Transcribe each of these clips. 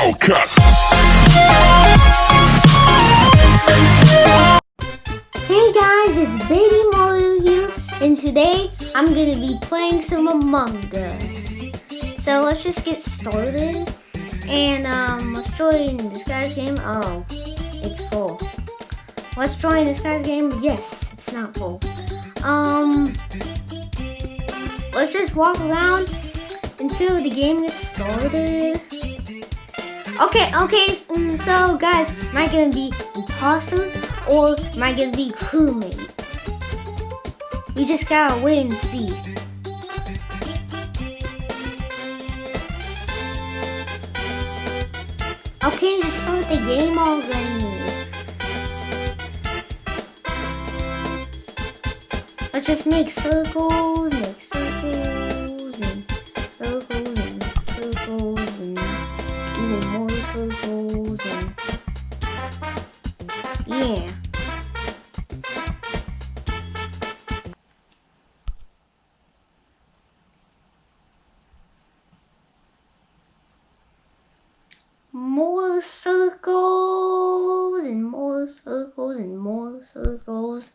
Hey guys, it's Baby Mario here, and today I'm gonna be playing some Among Us. So let's just get started. And um, let's join this guy's game. Oh, it's full. Let's join this guy's game. Yes, it's not full. Um, let's just walk around until the game gets started. Okay, okay, mm, so guys, am I gonna be imposter or am I gonna be crewmate? We just gotta wait and see. Okay, just start the game already. Let's just make circles, make Circles, and more circles, and more circles.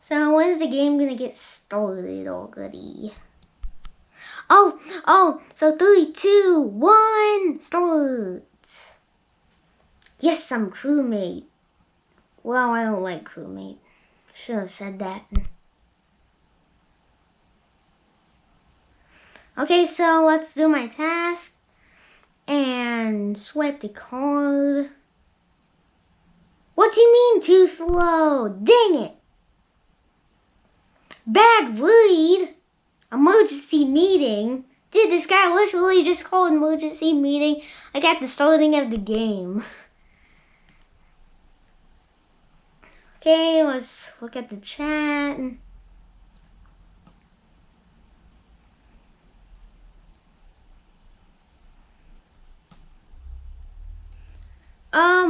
So when's the game gonna get started already? Oh, oh, so three, two, one, start. Yes, I'm crewmate. Well, I don't like crewmate. Should have said that. Okay, so let's do my task and swipe the card. What do you mean too slow? Dang it! Bad read. Emergency meeting. Dude, this guy literally just called emergency meeting like at the starting of the game. Okay, let's look at the chat.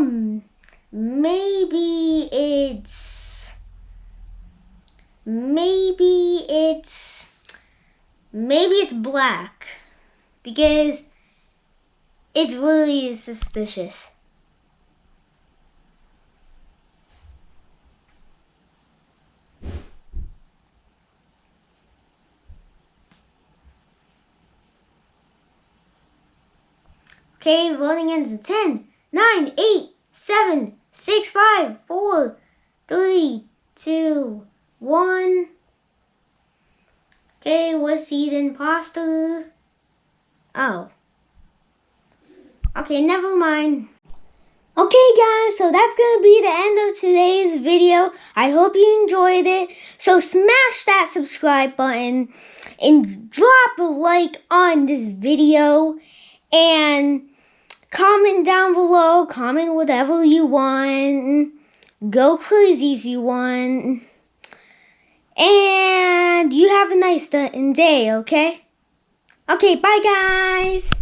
Um, maybe it's, maybe it's, maybe it's black because it's really suspicious. Okay, voting ends in 10, 9, 8, 7, 6, 5, 4, 3, 2, 1. Okay, was he the imposter? Oh. Okay, never mind. Okay guys, so that's going to be the end of today's video. I hope you enjoyed it. So smash that subscribe button and drop a like on this video. And comment down below. Comment whatever you want. Go crazy if you want. And you have a nice day, okay? Okay, bye guys.